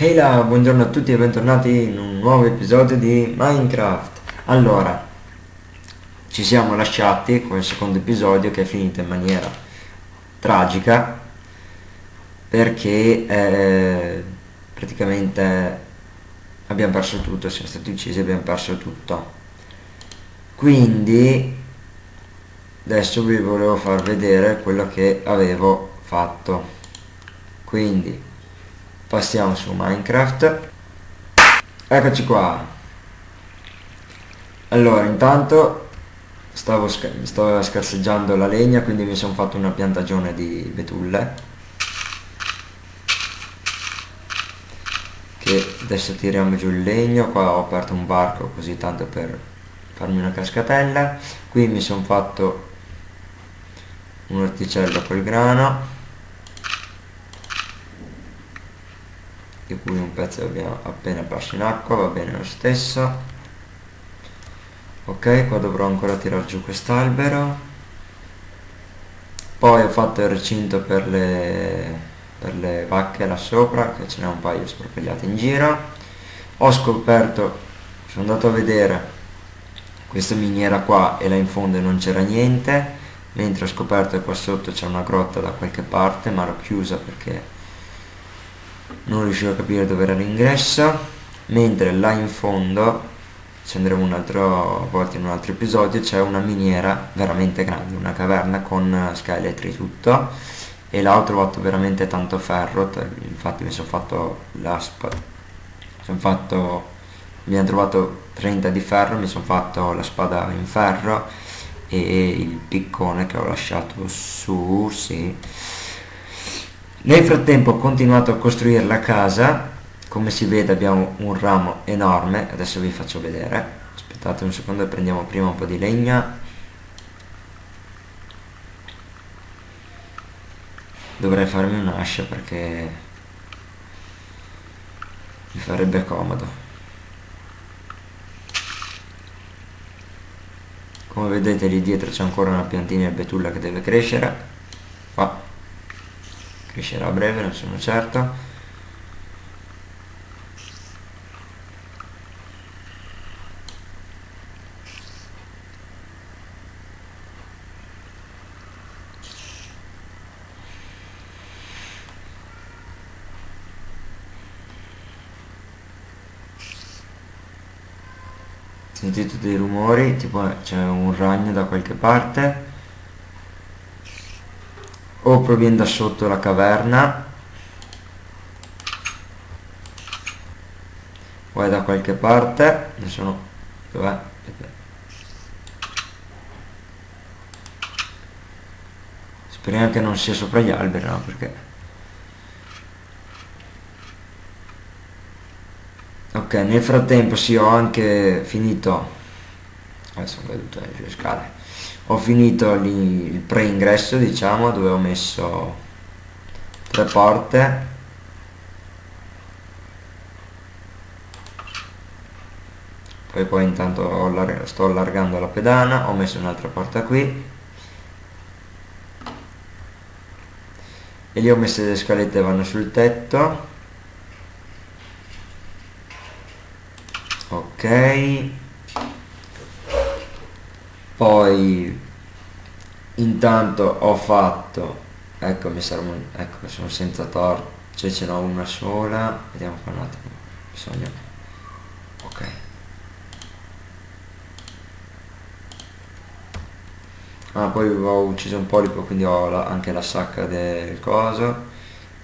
Ehi là, buongiorno a tutti e bentornati in un nuovo episodio di Minecraft. Allora, ci siamo lasciati con il secondo episodio che è finito in maniera tragica perché eh, praticamente abbiamo perso tutto, siamo stati uccisi e abbiamo perso tutto. Quindi adesso vi volevo far vedere quello che avevo fatto. Quindi passiamo su Minecraft. Eccoci qua. Allora intanto stavo, stavo scarseggiando la legna quindi mi sono fatto una piantagione di betulle. Che adesso tiriamo giù il legno. Qua ho aperto un barco così tanto per farmi una cascatella. Qui mi sono fatto un orticello col grano di cui un pezzo abbiamo appena perso in acqua va bene lo stesso. Ok qua dovrò ancora tirare giù quest'albero. Poi ho fatto il recinto per le, per le vacche là sopra che ce n'è un paio spropellate in giro. Ho scoperto sono andato a vedere questa miniera qua e là in fondo non c'era niente. Mentre ho scoperto che qua sotto c'è una grotta da qualche parte ma l'ho chiusa perché non riuscivo a capire dove era l'ingresso mentre là in fondo ci andremo un'altra volta in un altro episodio c'è una miniera veramente grande una caverna con scheletri tutto e là ho trovato veramente tanto ferro infatti mi sono fatto la spada sono fatto abbiamo trovato 30 di ferro mi sono fatto la spada in ferro e il piccone che ho lasciato su sì nel frattempo ho continuato a costruire la casa, come si vede abbiamo un ramo enorme, adesso vi faccio vedere, aspettate un secondo e prendiamo prima un po' di legna. Dovrei farmi un'ascia perché mi farebbe comodo. Come vedete lì dietro c'è ancora una piantina di betulla che deve crescere. Crescerà a breve non sono certo sentite dei rumori tipo c'è un ragno da qualche parte o proviene da sotto la caverna. O è da qualche parte. Ne sono dov'è? speriamo che non sia sopra gli alberi no perché ok nel frattempo sì ho anche finito. Adesso ho caduto le scale ho finito lì il pre-ingresso diciamo dove ho messo tre porte. Poi poi intanto sto allargando la pedana ho messo un'altra porta qui. E lì ho messo le scalette vanno sul tetto. Ok poi intanto ho fatto ecco mi servono ecco sono senza torcia cioè ce n'ho una sola vediamo qua un attimo bisogna ok. Ah poi ho ucciso un polipo quindi ho la, anche la sacca del coso.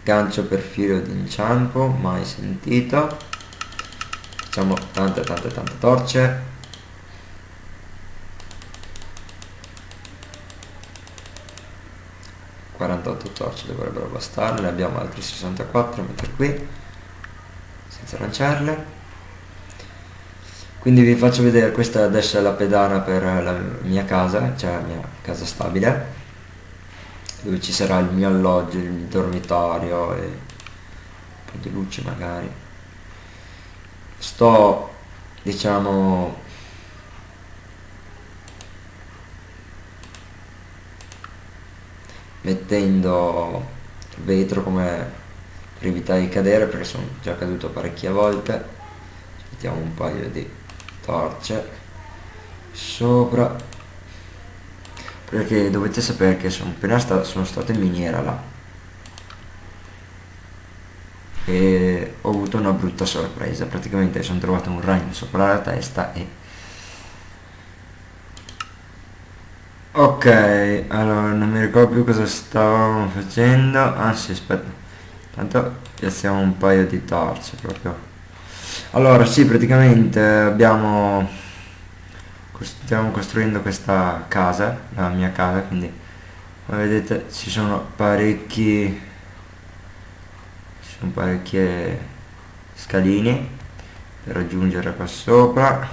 Gancio per filo di inciampo mai sentito. Facciamo tante tante tante torce 48 torce dovrebbero bastare. Ne abbiamo altri 64 metto qui senza lanciarle. Quindi vi faccio vedere questa adesso è la pedana per la mia casa cioè la mia casa stabile dove ci sarà il mio alloggio il dormitorio e un po' di luce magari. Sto diciamo mettendo vetro come per evitare di cadere perché sono già caduto parecchie volte. Mettiamo un paio di torce sopra perché dovete sapere che sono appena sta, sono stato in miniera là. E ho avuto una brutta sorpresa. Praticamente sono trovato un ragno sopra la testa e ok allora non mi ricordo più cosa stavamo facendo. Anzi aspetta. Tanto piazziamo un paio di torce proprio. Allora sì praticamente abbiamo stiamo costruendo questa casa la mia casa quindi come vedete ci sono parecchi sono parecchie scaline per raggiungere qua sopra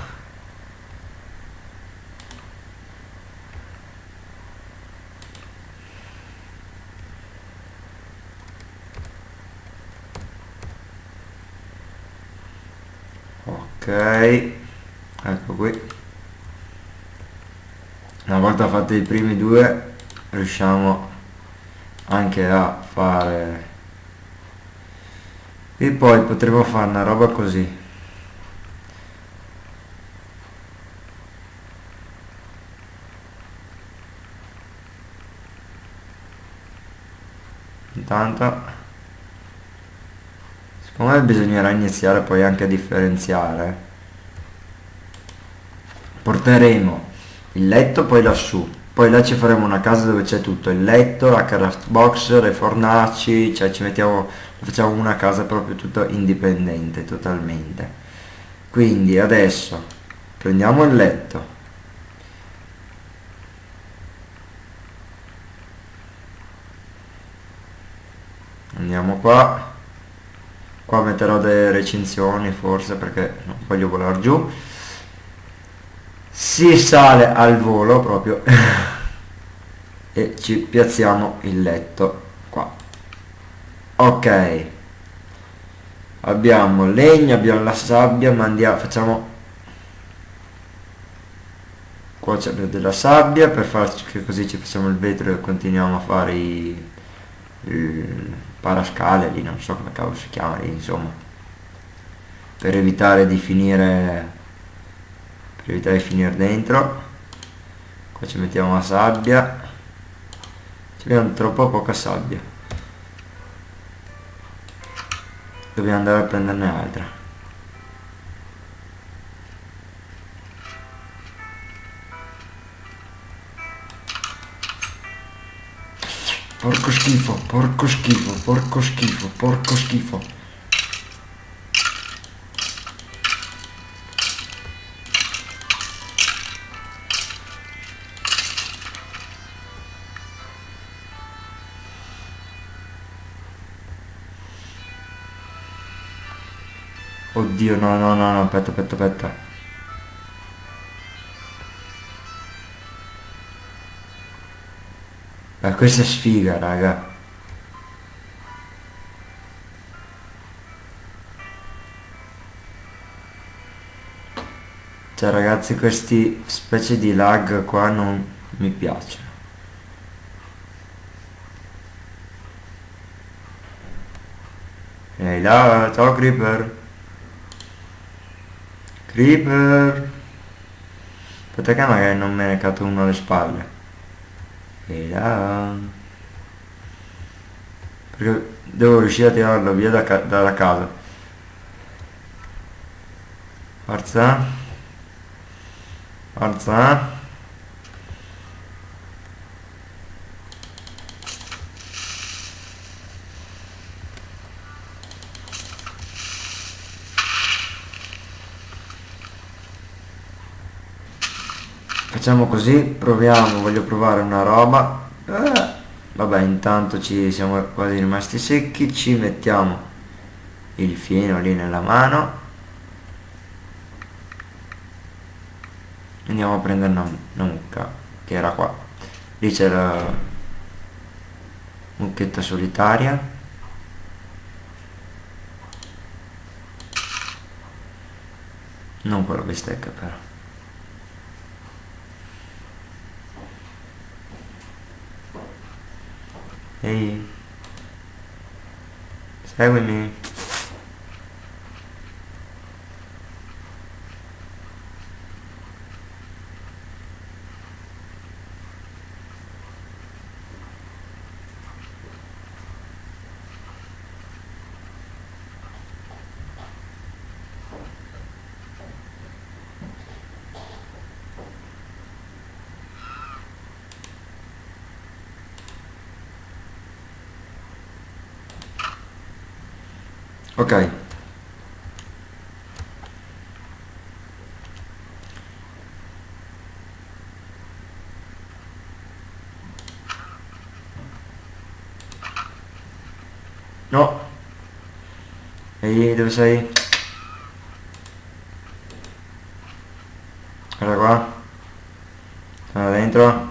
ok ecco qui una fatti i primi due riusciamo anche a fare. E poi potremo fare una roba così. Intanto secondo me bisognerà iniziare poi anche a differenziare. Porteremo il letto poi lassù poi là ci faremo una casa dove c'è tutto il letto la craft box le fornaci cioè ci mettiamo facciamo una casa proprio tutta indipendente totalmente. Quindi adesso prendiamo il letto. Andiamo qua. Qua metterò delle recinzioni forse perché non voglio volare giù si sale al volo proprio e ci piazziamo il letto qua. Ok. Abbiamo legno abbiamo la sabbia ma andiamo facciamo c'è della sabbia per farci che così ci facciamo il vetro e continuiamo a fare i, il parascale lì non so come cavolo si chiama lì insomma. Per evitare di finire per evitare di finire dentro. Qua ci mettiamo la sabbia. Ci abbiamo troppo poca sabbia. Dobbiamo andare a prenderne altra. Porco schifo porco schifo porco schifo porco schifo Oddio, no, no, no, no, aspetta, aspetta, aspetta. Ma questa è sfiga, raga. Cioè, ragazzi, questi specie di lag qua non mi piacciono. Ehi là, ciao Creeper. Creeper. Aspetta che magari non me ne cato uno alle spalle. E là. Perché devo riuscire a tirarlo via da ca dalla casa. Forza. Forza facciamo così proviamo voglio provare una roba. Eh, vabbè intanto ci siamo quasi rimasti secchi ci mettiamo il fieno lì nella mano. Andiamo a prendere una, mucca che era qua. Lì c'è la mucchetta solitaria. Non quella bistecca però Ehi. seguimi ok. No. Ehi dove sei guarda qua torna dentro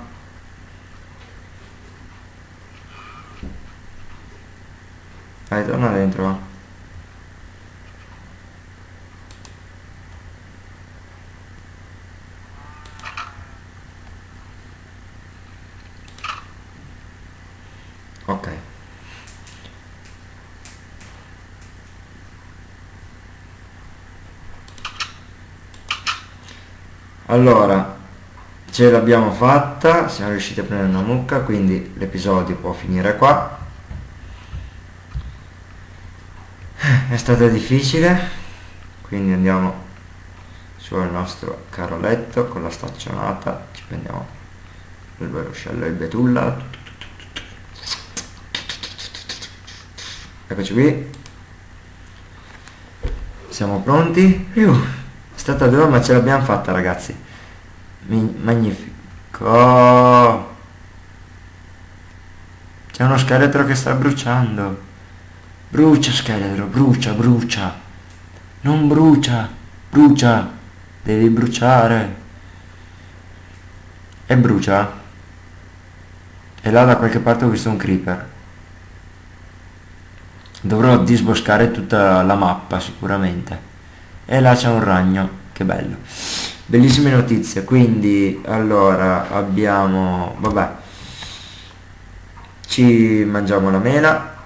allora ce l'abbiamo fatta siamo riusciti a prendere una mucca quindi l'episodio può finire qua. È stata difficile quindi andiamo sul nostro caro letto con la staccionata ci prendiamo il veroscello e il betulla. Eccoci qui. Siamo pronti? Iuh. 72 ma ce l'abbiamo fatta ragazzi. Mi magnifico. C'è uno scheletro che sta bruciando. Brucia scheletro brucia brucia. Non brucia brucia. Devi bruciare. E brucia. E là da qualche parte ho visto un creeper. Dovrò disboscare tutta la mappa sicuramente. E là c'è un ragno che bello. Bellissime notizie quindi allora abbiamo vabbè. Ci mangiamo la mela.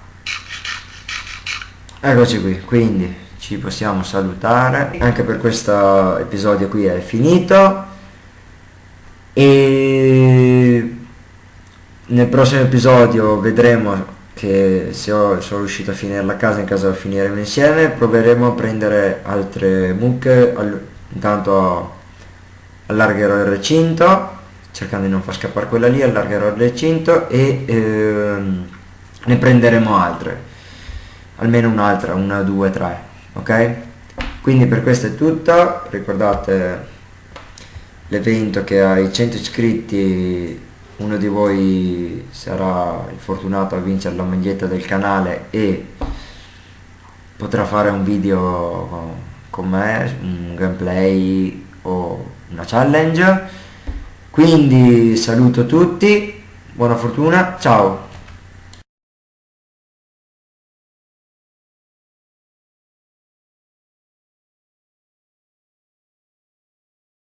Eccoci qui quindi ci possiamo salutare. Anche per questo episodio qui è finito. E nel prossimo episodio vedremo che se ho, sono riuscito a finire la casa in caso finiremo insieme proveremo a prendere altre mucche intanto allargherò il recinto cercando di non far scappare quella lì allargherò il recinto e ehm, ne prenderemo altre. Almeno un'altra una due tre ok? Quindi per questo è tutto. Ricordate l'evento che ai 100 iscritti. Uno di voi sarà il fortunato a vincere la maglietta del canale e potrà fare un video con me, un gameplay o una challenge. Quindi saluto tutti, buona fortuna, ciao!